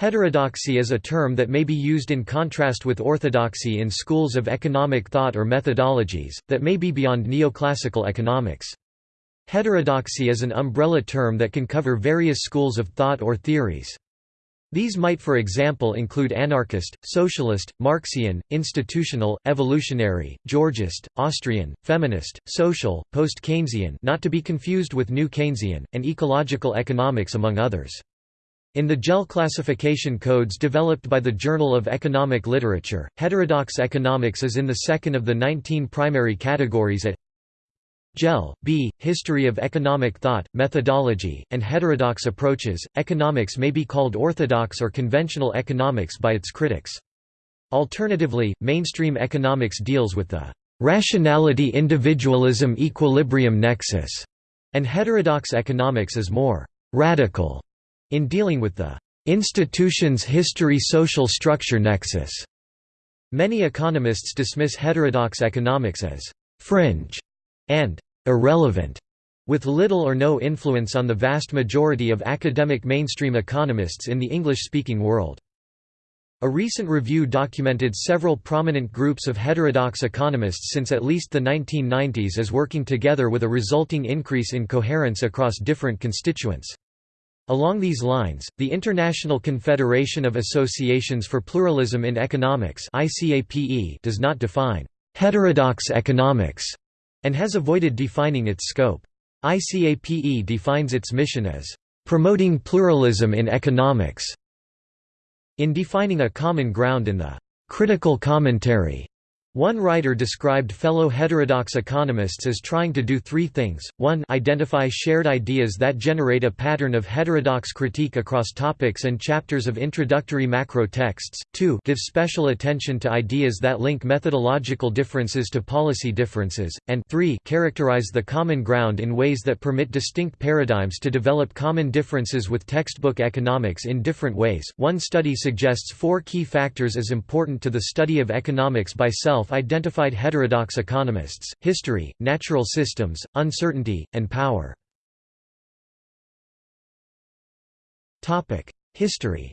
Heterodoxy is a term that may be used in contrast with orthodoxy in schools of economic thought or methodologies, that may be beyond neoclassical economics. Heterodoxy is an umbrella term that can cover various schools of thought or theories. These might for example include anarchist, socialist, Marxian, institutional, evolutionary, Georgist, Austrian, feminist, social, post-Keynesian not to be confused with New Keynesian, and ecological economics among others. In the JEL classification codes developed by the Journal of Economic Literature, heterodox economics is in the second of the 19 primary categories at JEL, B, History of Economic Thought, Methodology, and Heterodox Approaches. Economics may be called orthodox or conventional economics by its critics. Alternatively, mainstream economics deals with the rationality individualism equilibrium nexus, and heterodox economics is more radical in dealing with the institution's history-social structure nexus, many economists dismiss heterodox economics as «fringe» and «irrelevant», with little or no influence on the vast majority of academic mainstream economists in the English-speaking world. A recent review documented several prominent groups of heterodox economists since at least the 1990s as working together with a resulting increase in coherence across different constituents. Along these lines, the International Confederation of Associations for Pluralism in Economics does not define «heterodox economics» and has avoided defining its scope. ICAPE defines its mission as «promoting pluralism in economics». In defining a common ground in the «critical commentary» One writer described fellow heterodox economists as trying to do three things, 1 identify shared ideas that generate a pattern of heterodox critique across topics and chapters of introductory macro texts, 2 give special attention to ideas that link methodological differences to policy differences, and 3 characterize the common ground in ways that permit distinct paradigms to develop common differences with textbook economics in different ways. One study suggests four key factors as important to the study of economics by self self-identified heterodox economists, history, natural systems, uncertainty, and power. History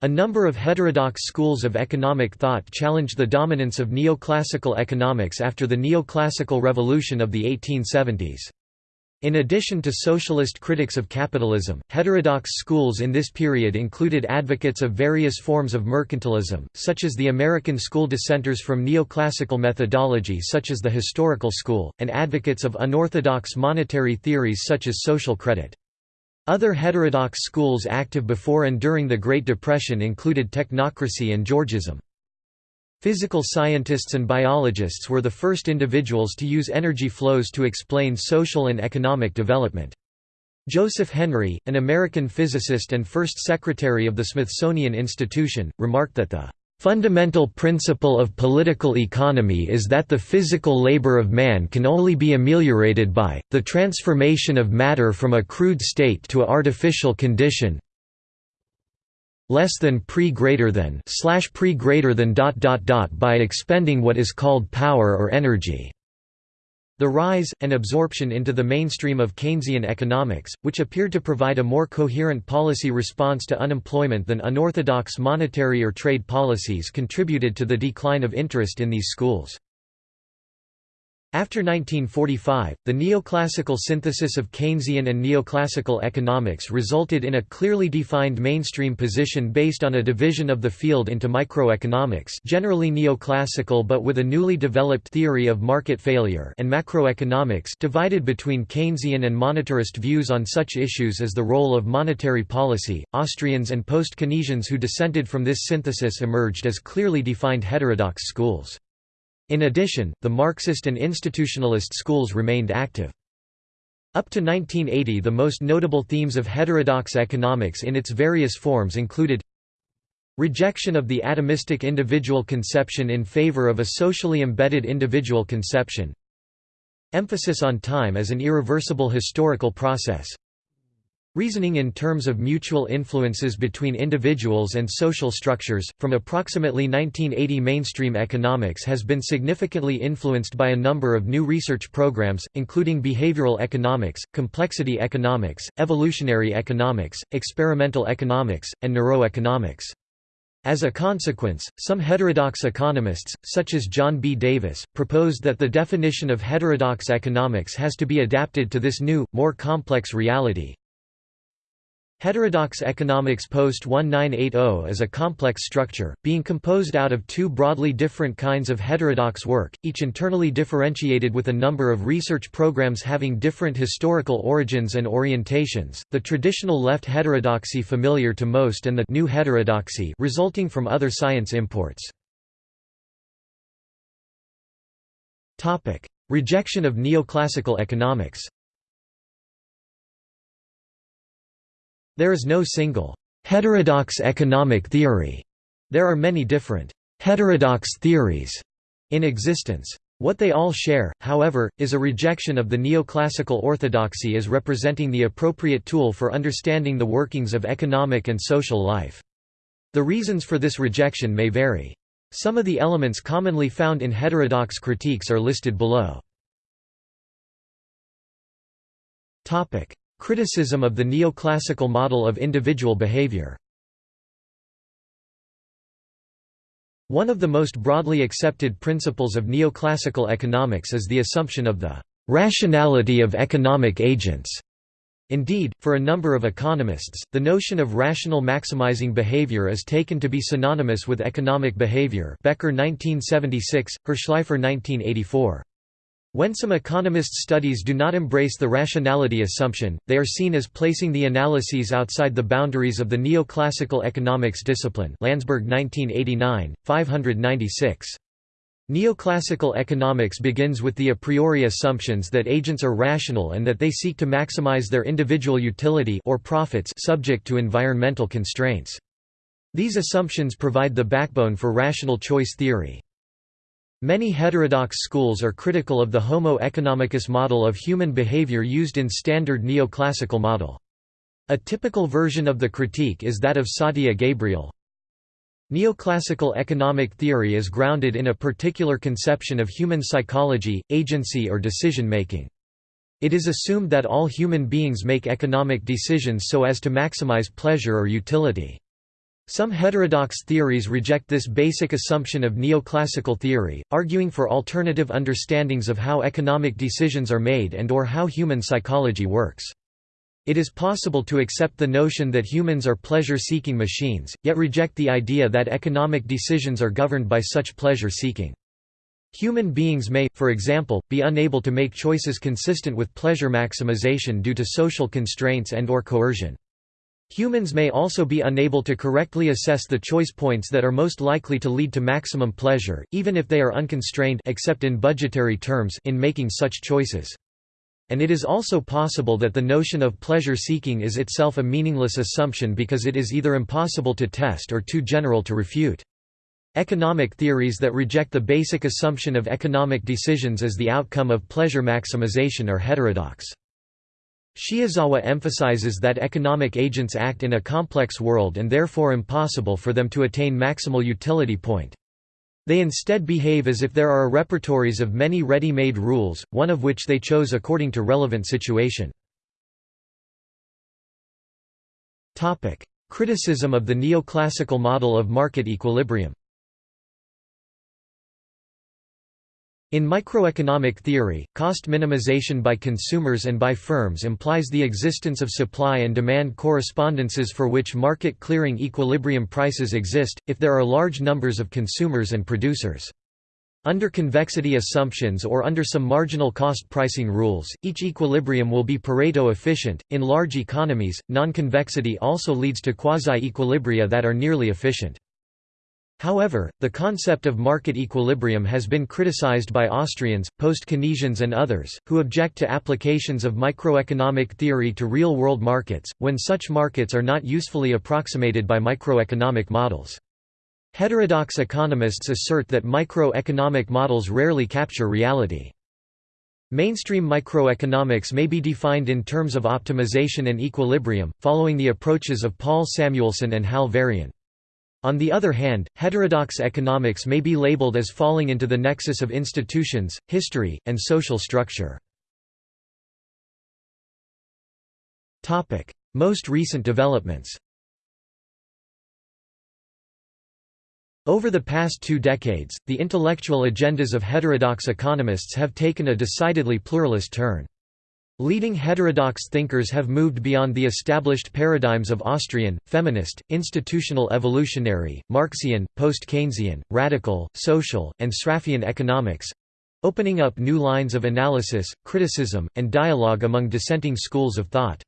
A number of heterodox schools of economic thought challenged the dominance of neoclassical economics after the neoclassical revolution of the 1870s. In addition to socialist critics of capitalism, heterodox schools in this period included advocates of various forms of mercantilism, such as the American school dissenters from neoclassical methodology such as the historical school, and advocates of unorthodox monetary theories such as social credit. Other heterodox schools active before and during the Great Depression included technocracy and Georgism. Physical scientists and biologists were the first individuals to use energy flows to explain social and economic development. Joseph Henry, an American physicist and first secretary of the Smithsonian Institution, remarked that the fundamental principle of political economy is that the physical labor of man can only be ameliorated by, the transformation of matter from a crude state to a artificial condition, less than pre greater than slash pre greater than dot dot dot by expending what is called power or energy. The rise, and absorption into the mainstream of Keynesian economics, which appeared to provide a more coherent policy response to unemployment than unorthodox monetary or trade policies contributed to the decline of interest in these schools. After 1945, the neoclassical synthesis of Keynesian and neoclassical economics resulted in a clearly defined mainstream position based on a division of the field into microeconomics generally neoclassical but with a newly developed theory of market failure and macroeconomics divided between Keynesian and monetarist views on such issues as the role of monetary policy. Austrians and post-Keynesians who dissented from this synthesis emerged as clearly defined heterodox schools. In addition, the Marxist and institutionalist schools remained active. Up to 1980 the most notable themes of heterodox economics in its various forms included Rejection of the atomistic individual conception in favor of a socially embedded individual conception Emphasis on time as an irreversible historical process Reasoning in terms of mutual influences between individuals and social structures, from approximately 1980 mainstream economics has been significantly influenced by a number of new research programs, including behavioral economics, complexity economics, evolutionary economics, experimental economics, and neuroeconomics. As a consequence, some heterodox economists, such as John B. Davis, proposed that the definition of heterodox economics has to be adapted to this new, more complex reality, Heterodox economics post-1980 is a complex structure, being composed out of two broadly different kinds of heterodox work, each internally differentiated with a number of research programs having different historical origins and orientations, the traditional left heterodoxy familiar to most and the new heterodoxy resulting from other science imports. Rejection of neoclassical economics There is no single heterodox economic theory. There are many different heterodox theories in existence. What they all share, however, is a rejection of the neoclassical orthodoxy as representing the appropriate tool for understanding the workings of economic and social life. The reasons for this rejection may vary. Some of the elements commonly found in heterodox critiques are listed below. Criticism of the neoclassical model of individual behavior One of the most broadly accepted principles of neoclassical economics is the assumption of the «rationality of economic agents». Indeed, for a number of economists, the notion of rational maximizing behavior is taken to be synonymous with economic behavior Becker 1976, Hirshleifer 1984. When some economists' studies do not embrace the rationality assumption, they are seen as placing the analyses outside the boundaries of the neoclassical economics discipline Landsburg 1989, 596. Neoclassical economics begins with the a priori assumptions that agents are rational and that they seek to maximize their individual utility or profits subject to environmental constraints. These assumptions provide the backbone for rational choice theory. Many heterodox schools are critical of the Homo economicus model of human behavior used in standard neoclassical model. A typical version of the critique is that of Satya Gabriel. Neoclassical economic theory is grounded in a particular conception of human psychology, agency or decision-making. It is assumed that all human beings make economic decisions so as to maximize pleasure or utility. Some heterodox theories reject this basic assumption of neoclassical theory, arguing for alternative understandings of how economic decisions are made and or how human psychology works. It is possible to accept the notion that humans are pleasure-seeking machines, yet reject the idea that economic decisions are governed by such pleasure-seeking. Human beings may, for example, be unable to make choices consistent with pleasure maximization due to social constraints and or coercion. Humans may also be unable to correctly assess the choice points that are most likely to lead to maximum pleasure, even if they are unconstrained except in budgetary terms in making such choices. And it is also possible that the notion of pleasure-seeking is itself a meaningless assumption because it is either impossible to test or too general to refute. Economic theories that reject the basic assumption of economic decisions as the outcome of pleasure maximization are heterodox. Shiozawa emphasizes that economic agents act in a complex world and therefore impossible for them to attain maximal utility point. They instead behave as if there are repertories of many ready-made rules, one of which they chose according to relevant situation. Criticism of the neoclassical model of market equilibrium In microeconomic theory, cost minimization by consumers and by firms implies the existence of supply and demand correspondences for which market clearing equilibrium prices exist, if there are large numbers of consumers and producers. Under convexity assumptions or under some marginal cost pricing rules, each equilibrium will be Pareto efficient. In large economies, non-convexity also leads to quasi-equilibria that are nearly efficient. However, the concept of market equilibrium has been criticized by Austrians, post-Keynesians and others, who object to applications of microeconomic theory to real-world markets, when such markets are not usefully approximated by microeconomic models. Heterodox economists assert that microeconomic models rarely capture reality. Mainstream microeconomics may be defined in terms of optimization and equilibrium, following the approaches of Paul Samuelson and Hal Varian. On the other hand, heterodox economics may be labeled as falling into the nexus of institutions, history, and social structure. Most recent developments Over the past two decades, the intellectual agendas of heterodox economists have taken a decidedly pluralist turn. Leading heterodox thinkers have moved beyond the established paradigms of Austrian, feminist, institutional evolutionary, Marxian, post-Keynesian, radical, social, and Sraffian economics—opening up new lines of analysis, criticism, and dialogue among dissenting schools of thought.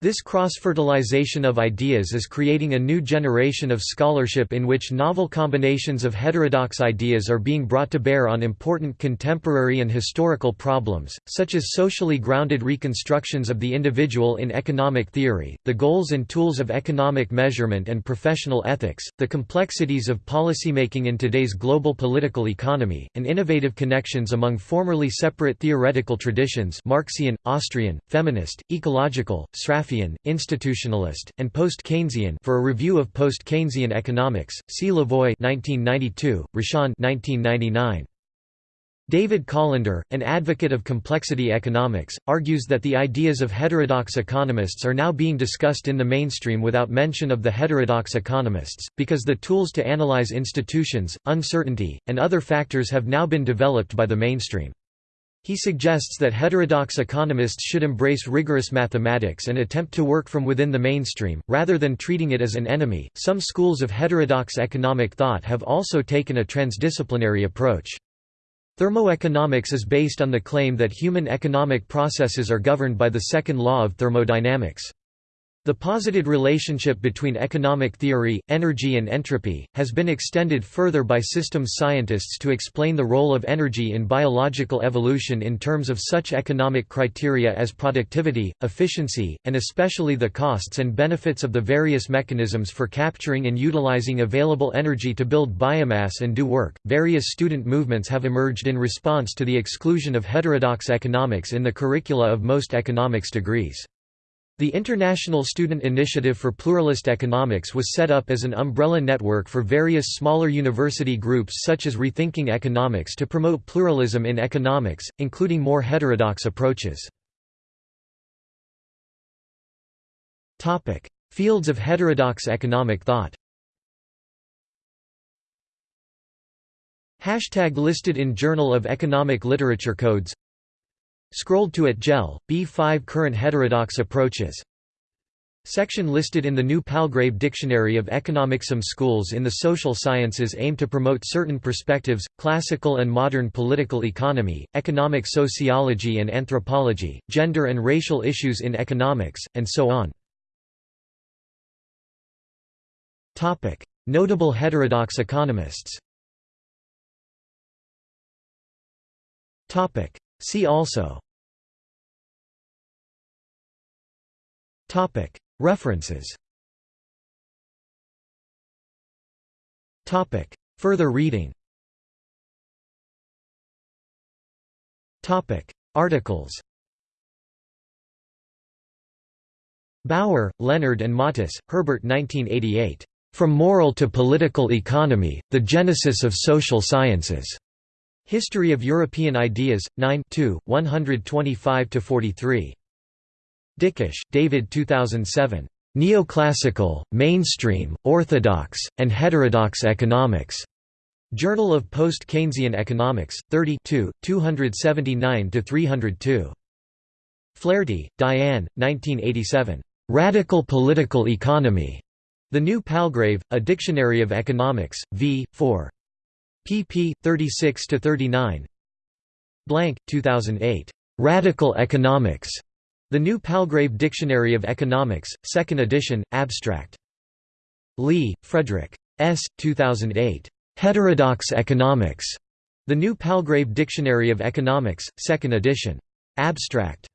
This cross-fertilization of ideas is creating a new generation of scholarship in which novel combinations of heterodox ideas are being brought to bear on important contemporary and historical problems, such as socially grounded reconstructions of the individual in economic theory, the goals and tools of economic measurement and professional ethics, the complexities of policymaking in today's global political economy, and innovative connections among formerly separate theoretical traditions Marxian, Austrian, feminist, ecological, Institutionalist, and post-Keynesian for a review of post-Keynesian economics, see Lavoie 1992, Rochon 1999. David Colander, an advocate of complexity economics, argues that the ideas of heterodox economists are now being discussed in the mainstream without mention of the heterodox economists, because the tools to analyze institutions, uncertainty, and other factors have now been developed by the mainstream. He suggests that heterodox economists should embrace rigorous mathematics and attempt to work from within the mainstream, rather than treating it as an enemy. Some schools of heterodox economic thought have also taken a transdisciplinary approach. Thermoeconomics is based on the claim that human economic processes are governed by the second law of thermodynamics. The posited relationship between economic theory, energy and entropy, has been extended further by systems scientists to explain the role of energy in biological evolution in terms of such economic criteria as productivity, efficiency, and especially the costs and benefits of the various mechanisms for capturing and utilizing available energy to build biomass and do work. Various student movements have emerged in response to the exclusion of heterodox economics in the curricula of most economics degrees. The International Student Initiative for Pluralist Economics was set up as an umbrella network for various smaller university groups such as Rethinking Economics to promote pluralism in economics, including more heterodox approaches. Fields of heterodox economic thought Hashtag listed in Journal of Economic Literature Codes Scrolled to at JEL, B5 Current heterodox approaches Section listed in the new Palgrave Dictionary of Economics. Some schools in the social sciences aim to promote certain perspectives, classical and modern political economy, economic sociology and anthropology, gender and racial issues in economics, and so on. Notable heterodox economists See also. References. Further reading. Articles. Bauer, Leonard and Matis, Herbert 1988. From Moral to Political Economy, The Genesis of Social Sciences. History of European Ideas, 9 125–43. Dequech, David 2007. Neoclassical, Mainstream, Orthodox, and Heterodox Economics. Journal of Post-Keynesian Economics, 30 279–302. Flaherty, Diane, 1987. Radical Political Economy. The New Palgrave, A Dictionary of Economics, v. 4 pp. 36 to 39. Blank, 2008. "'Radical Economics' The New Palgrave Dictionary of Economics, 2nd edition, abstract. Lee, Frederick. S. 2008. "'Heterodox Economics' The New Palgrave Dictionary of Economics, 2nd edition. Abstract.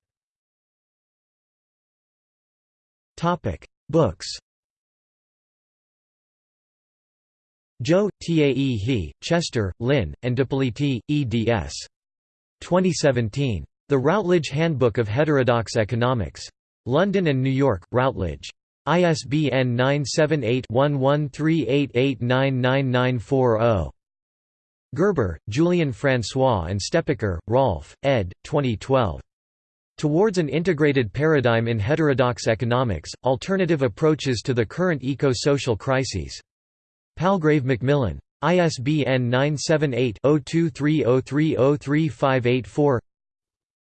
Topic: Books Jo, Tae He, Chester, Lynne, and D'Ippoliti, eds. 2017. The Routledge Handbook of Heterodox Economics. London and New York, Routledge. ISBN 978-1138899940. Gerber, Julien François and Steppacher, Rolf, ed. 2012. Towards an Integrated Paradigm in Heterodox Economics, Alternative Approaches to the Current Eco-Social Crises. Palgrave Macmillan. ISBN 978-0230303584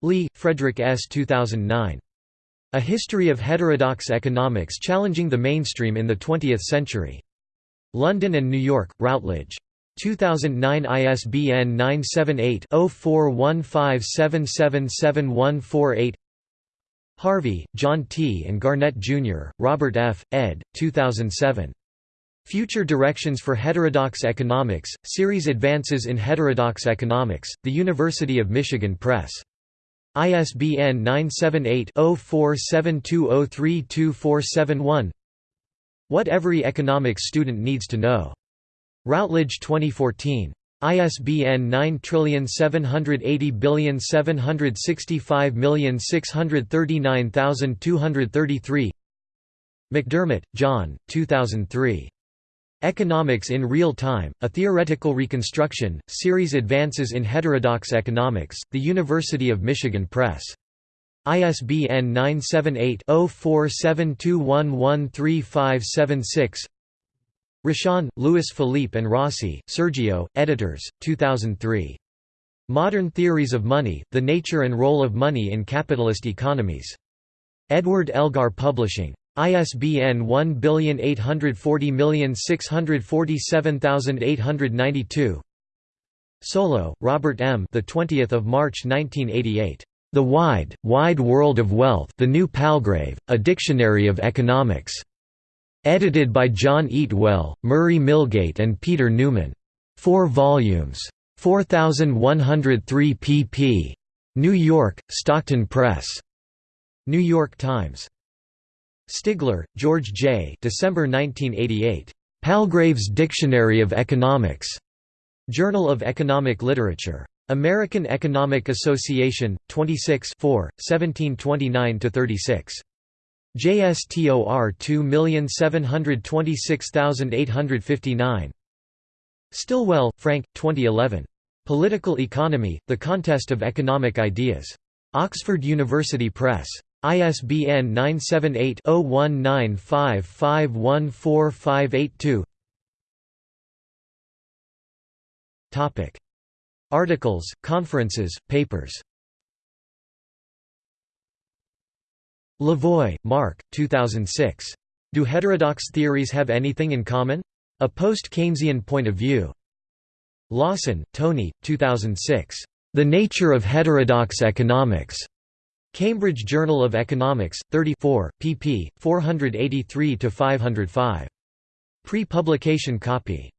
Lee, Frederick S. 2009. A History of Heterodox Economics Challenging the Mainstream in the Twentieth Century. London and New York, Routledge. 2009 ISBN 978-0415777148 Harvey, John T. and Garnett, Jr., Robert F., ed., 2007. Future Directions for Heterodox Economics, Series Advances in Heterodox Economics, The University of Michigan Press. ISBN 978-0472032471 What Every Economics Student Needs to Know Routledge 2014. ISBN 9780765639233 McDermott, John, 2003. Economics in Real Time, A Theoretical Reconstruction, Series Advances in Heterodox Economics, The University of Michigan Press. ISBN 978 0472113576 Rochon, Louis Philippe and Rossi, Sergio, editors, 2003. Modern Theories of Money, The Nature and Role of Money in Capitalist Economies. Edward Elgar Publishing. ISBN 1840647892 Solo, Robert M. The 20th of March 1988. The Wide, Wide World of Wealth: The New Palgrave: A Dictionary of Economics. Edited by John Eatwell, Murray Milgate and Peter Newman. 4 volumes. 4103 pp. New York, Stockton Press. New York Times. Stigler, George J. December 1988. Palgrave's Dictionary of Economics. Journal of Economic Literature. American Economic Association, 26 4, 1729–36. JSTOR 2726859. Stilwell, Frank, 2011. Political Economy, The Contest of Economic Ideas. Oxford University Press. ISBN 978-0195514582 Articles, conferences, papers Lavoie, Mark, 2006. Do heterodox theories have anything in common? A post-Keynesian point of view. Lawson, Tony, 2006. The Nature of Heterodox Economics. Cambridge Journal of Economics, 34, pp. 483–505. Pre-publication copy.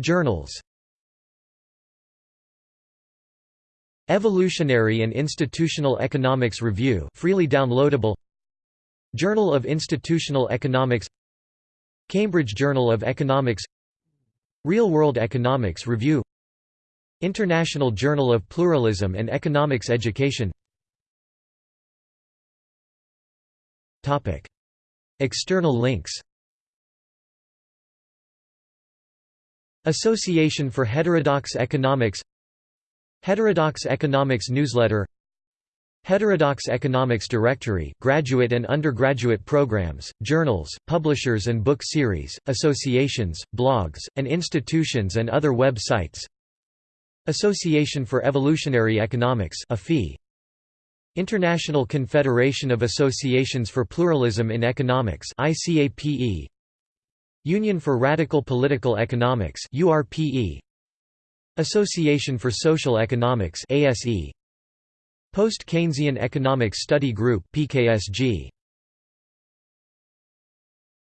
Journals Evolutionary and Institutional Economics Review freely downloadable Journal of Institutional Economics Cambridge Journal of Economics Real World Economics Review International Journal of Pluralism and Economics Education. External links. Association for Heterodox Economics. Heterodox Economics Newsletter. Heterodox Economics Directory graduate and undergraduate programs, journals, publishers and book series, associations, blogs, and institutions and other web sites Association for Evolutionary Economics International Confederation of Associations for Pluralism in Economics Union for Radical Political Economics Association for Social Economics Post-Keynesian Economics Study Group PKSG